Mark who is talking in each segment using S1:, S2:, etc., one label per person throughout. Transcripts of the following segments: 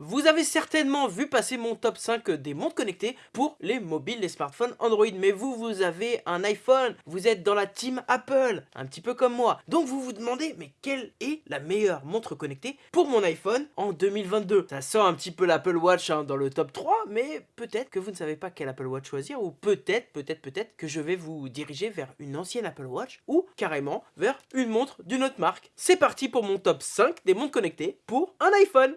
S1: Vous avez certainement vu passer mon top 5 des montres connectées pour les mobiles, les smartphones Android. Mais vous, vous avez un iPhone, vous êtes dans la team Apple, un petit peu comme moi. Donc vous vous demandez, mais quelle est la meilleure montre connectée pour mon iPhone en 2022 Ça sent un petit peu l'Apple Watch hein, dans le top 3, mais peut-être que vous ne savez pas quel Apple Watch choisir, ou peut-être, peut-être, peut-être que je vais vous diriger vers une ancienne Apple Watch, ou carrément vers une montre d'une autre marque. C'est parti pour mon top 5 des montres connectées pour un iPhone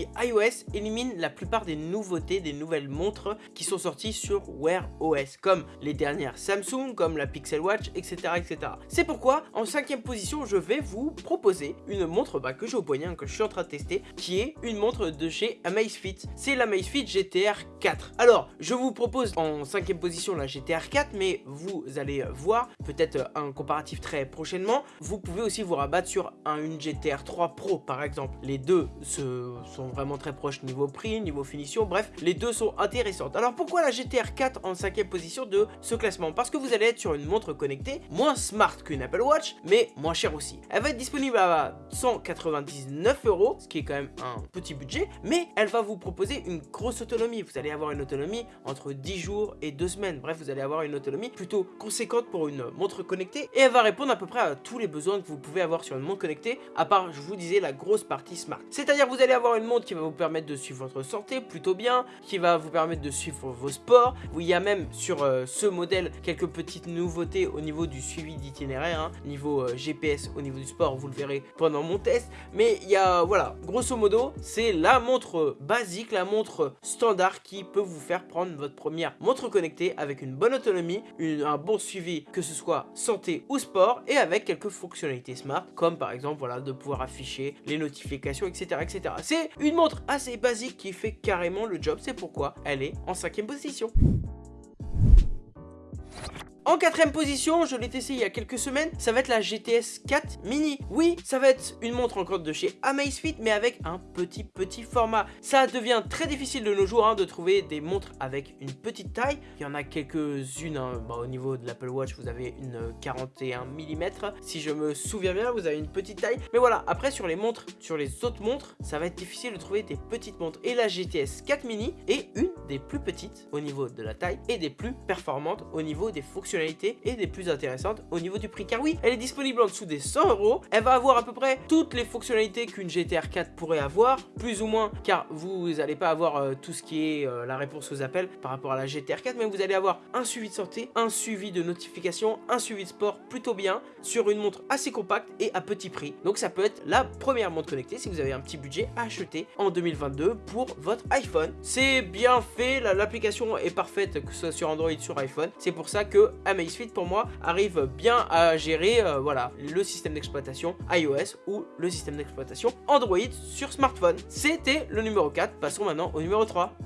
S1: iOS élimine la plupart des nouveautés des nouvelles montres qui sont sorties sur Wear OS, comme les dernières Samsung, comme la Pixel Watch, etc. etc. C'est pourquoi, en cinquième position, je vais vous proposer une montre bah, que j'ai au poignet, hein, que je suis en train de tester, qui est une montre de chez Amazfit. C'est l'Amazfit GTR 4. Alors, je vous propose en cinquième position la GTR 4, mais vous allez voir, peut-être un comparatif très prochainement, vous pouvez aussi vous rabattre sur un, une GTR 3 Pro, par exemple. Les deux se sont vraiment très proches niveau prix, niveau finition, bref, les deux sont intéressantes. Alors pourquoi la GTR 4 en cinquième position de ce classement? Parce que vous allez être sur une montre connectée, moins smart qu'une Apple Watch, mais moins chère aussi. Elle va être disponible à 199 euros, ce qui est quand même un petit budget, mais elle va vous proposer une grosse autonomie. Vous allez avoir une autonomie entre 10 jours et 2 semaines. Bref, vous allez avoir une autonomie plutôt conséquente pour une montre connectée et elle va répondre à peu près à tous les besoins que vous pouvez avoir sur une montre connectée, à part, je vous disais, la grosse partie smart. C'est-à-dire vous allez avoir une montre qui va vous permettre de suivre votre santé plutôt bien, qui va vous permettre de suivre vos sports. Il y a même sur euh, ce modèle quelques petites nouveautés au niveau du suivi d'itinéraire, hein. niveau euh, GPS, au niveau du sport, vous le verrez pendant mon test. Mais il y a, voilà, grosso modo, c'est la montre basique, la montre standard qui peut vous faire prendre votre première montre connectée avec une bonne autonomie, un bon suivi, que ce soit santé ou sport, et avec quelques fonctionnalités smart, comme par exemple, voilà, de pouvoir afficher les notifications, etc. etc. C'est une montre assez basique qui fait carrément le job, c'est pourquoi elle est en cinquième position. En quatrième position, je l'ai testé il y a quelques semaines, ça va être la GTS 4 Mini. Oui, ça va être une montre encore de chez Amazfit, mais avec un petit petit format. Ça devient très difficile de nos jours hein, de trouver des montres avec une petite taille. Il y en a quelques-unes, hein. au niveau de l'Apple Watch, vous avez une 41 mm. Si je me souviens bien, vous avez une petite taille. Mais voilà, après sur les montres, sur les autres montres, ça va être difficile de trouver des petites montres. Et la GTS 4 Mini est une des plus petites au niveau de la taille et des plus performantes au niveau des et des plus intéressantes au niveau du prix. Car oui, elle est disponible en dessous des 100 euros. Elle va avoir à peu près toutes les fonctionnalités qu'une GTR 4 pourrait avoir, plus ou moins, car vous n'allez pas avoir euh, tout ce qui est euh, la réponse aux appels par rapport à la GTR 4, mais vous allez avoir un suivi de santé, un suivi de notification, un suivi de sport plutôt bien sur une montre assez compacte et à petit prix. Donc ça peut être la première montre connectée si vous avez un petit budget à acheter en 2022 pour votre iPhone. C'est bien fait, l'application est parfaite que ce soit sur Android, sur iPhone. C'est pour ça que Amazfit pour moi arrive bien à gérer euh, voilà, le système d'exploitation iOS ou le système d'exploitation Android sur smartphone. C'était le numéro 4, passons maintenant au numéro 3.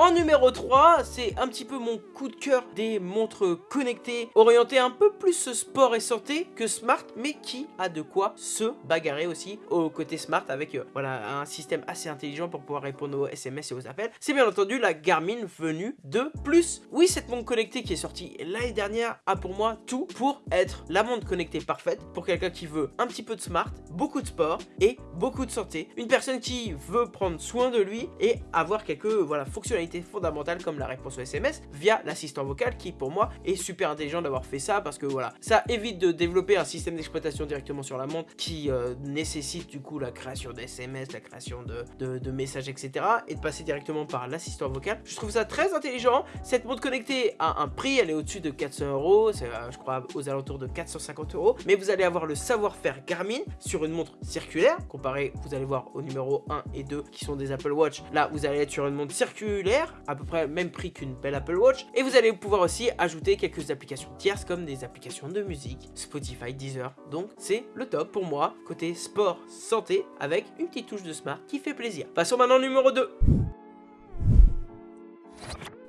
S1: En numéro 3, c'est un petit peu mon coup de cœur des montres connectées orientées un peu plus sport et santé que smart, mais qui a de quoi se bagarrer aussi au côté smart avec euh, voilà un système assez intelligent pour pouvoir répondre aux SMS et aux appels. C'est bien entendu la Garmin venue de plus. Oui, cette montre connectée qui est sortie l'année dernière a pour moi tout pour être la montre connectée parfaite pour quelqu'un qui veut un petit peu de smart, beaucoup de sport et beaucoup de santé. Une personne qui veut prendre soin de lui et avoir quelques voilà fonctionnalités fondamentale comme la réponse au SMS via l'assistant vocal qui pour moi est super intelligent d'avoir fait ça parce que voilà, ça évite de développer un système d'exploitation directement sur la montre qui euh, nécessite du coup la création d'SMS, la création de, de, messages etc et de passer directement par l'assistant vocal. Je trouve ça très intelligent. Cette montre connectée a un prix, elle est au-dessus de 400 euros, euh, je crois aux alentours de 450 euros, mais vous allez avoir le savoir-faire Garmin sur une montre circulaire, comparé, vous allez voir au numéro 1 et 2 qui sont des Apple Watch, là vous allez être sur une montre circulaire à peu près même prix qu'une belle Apple Watch. Et vous allez pouvoir aussi ajouter quelques applications tierces comme des applications de musique, Spotify, Deezer. Donc c'est le top pour moi, côté sport, santé, avec une petite touche de smart qui fait plaisir. Passons maintenant au numéro 2.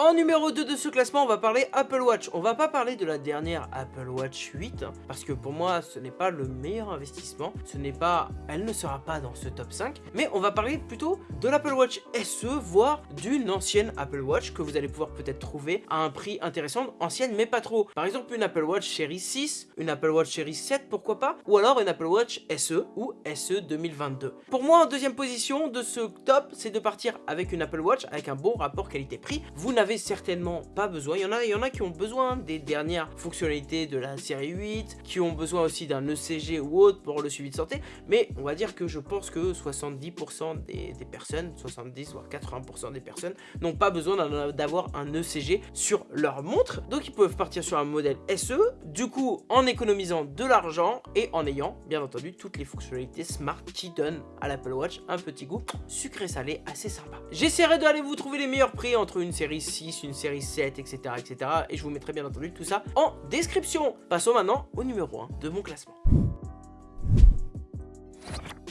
S1: En numéro 2 de ce classement, on va parler Apple Watch. On va pas parler de la dernière Apple Watch 8, parce que pour moi, ce n'est pas le meilleur investissement. Ce n'est pas... Elle ne sera pas dans ce top 5. Mais on va parler plutôt de l'Apple Watch SE, voire d'une ancienne Apple Watch que vous allez pouvoir peut-être trouver à un prix intéressant. Ancienne, mais pas trop. Par exemple, une Apple Watch Series 6, une Apple Watch Series 7, pourquoi pas Ou alors une Apple Watch SE ou SE 2022. Pour moi, en deuxième position de ce top, c'est de partir avec une Apple Watch avec un bon rapport qualité-prix. Vous n'avez certainement pas besoin. Il y, en a, il y en a qui ont besoin des dernières fonctionnalités de la série 8, qui ont besoin aussi d'un ECG ou autre pour le suivi de santé. Mais on va dire que je pense que 70% des, des, personnes, 70 voire 80% des personnes n'ont pas besoin d'avoir un ECG sur leur montre. Donc ils peuvent partir sur un modèle SE, du coup en économisant de l'argent et en ayant bien entendu toutes les fonctionnalités smart qui donnent à l'Apple Watch un petit goût sucré-salé assez sympa. J'essaierai d'aller vous trouver les meilleurs prix entre une série 6, une série 7, etc. etc. et je vous mettrai bien entendu tout ça en description. Passons maintenant au numéro 1 de mon classement.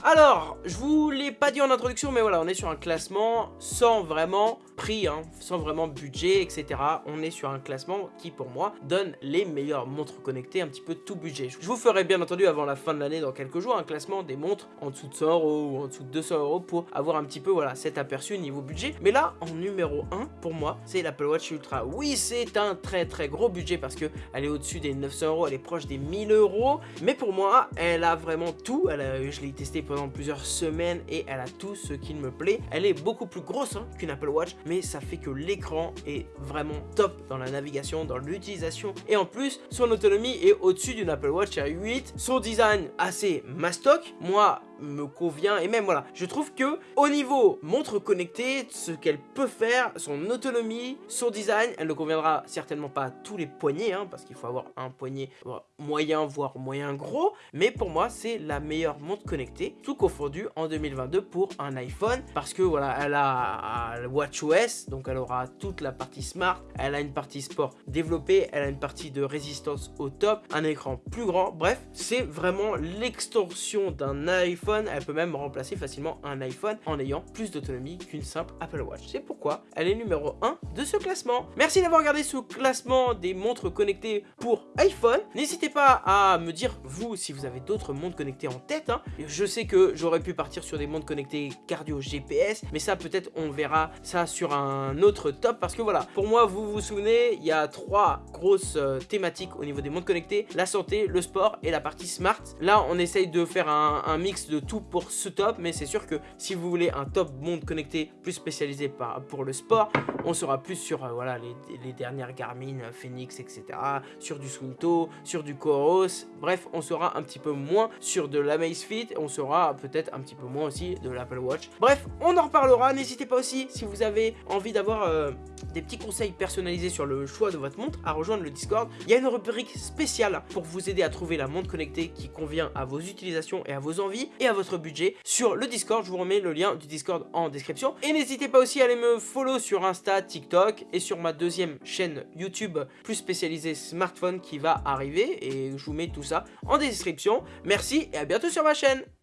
S1: Alors, je vous l'ai pas dit en introduction, mais voilà, on est sur un classement sans vraiment prix, hein, sans vraiment budget, etc. On est sur un classement qui, pour moi, donne les meilleures montres connectées, un petit peu tout budget. Je vous ferai bien entendu avant la fin de l'année, dans quelques jours, un classement des montres en dessous de 100 euros ou en dessous de 200 euros pour avoir un petit peu, voilà, cet aperçu niveau budget. Mais là, en numéro 1, pour moi, c'est l'Apple Watch Ultra. Oui, c'est un très très gros budget parce que elle est au-dessus des 900 euros, elle est proche des 1000 euros. Mais pour moi, elle a vraiment tout. Je l'ai testé pendant plusieurs semaines et elle a tout ce qu'il me plaît. Elle est beaucoup plus grosse hein, qu'une Apple Watch, mais ça fait que l'écran est vraiment top dans la navigation, dans l'utilisation. Et en plus, son autonomie est au-dessus d'une Apple Watch à 8. Son design assez mastoc. Moi, me convient. Et même voilà je trouve que au niveau montre connectée ce qu'elle peut faire son autonomie son design elle ne conviendra certainement pas à tous les poignets hein, parce qu'il faut avoir un poignet moyen voire moyen gros. Mais pour moi c'est la meilleure montre connectée tout confondu en 2022 pour un iPhone. Parce que voilà elle a WatchOS donc elle aura toute la partie smart. Elle a une partie sport développée elle a une partie de résistance au top un écran plus grand. Bref c'est vraiment l'extension d'un iPhone elle peut même remplacer facilement un iPhone en ayant plus d'autonomie qu'une simple Apple Watch. C'est pourquoi elle est numéro 1 de ce classement. Merci d'avoir regardé ce classement des montres connectées pour iPhone. N'hésitez pas à me dire, vous, si vous avez d'autres montres connectées en tête. Hein. Je sais que j'aurais pu partir sur des montres connectées cardio GPS, mais ça peut-être on verra ça sur un autre top parce que voilà, pour moi, vous vous souvenez, il y a trois grosses euh, thématiques au niveau des montres connectées, la santé, le sport et la partie smart. Là, on essaye de faire un, un mix de tout pour ce top, mais c'est sûr que si vous voulez un top monde connecté plus spécialisé pour le sport, on sera plus sur euh, voilà, les, dernières Garmin, euh, Phoenix, etc. Sur du Swinto, sur du Coros, bref, on sera un petit peu moins sur de la Fit on sera peut-être un petit peu moins aussi de l'Apple Watch. Bref, on en reparlera, n'hésitez pas aussi si vous avez envie d'avoir euh, des petits conseils personnalisés sur le choix de votre montre, à rejoindre le Discord. Il y a une rubrique spéciale pour vous aider à trouver la montre connectée qui convient à vos utilisations et à vos envies votre budget sur le Discord. Je vous remets le lien du Discord en description. Et n'hésitez pas aussi à aller me follow sur Insta, TikTok et sur ma deuxième chaîne YouTube plus spécialisée smartphone qui va arriver. Et je vous mets tout ça en description. Merci et à bientôt sur ma chaîne.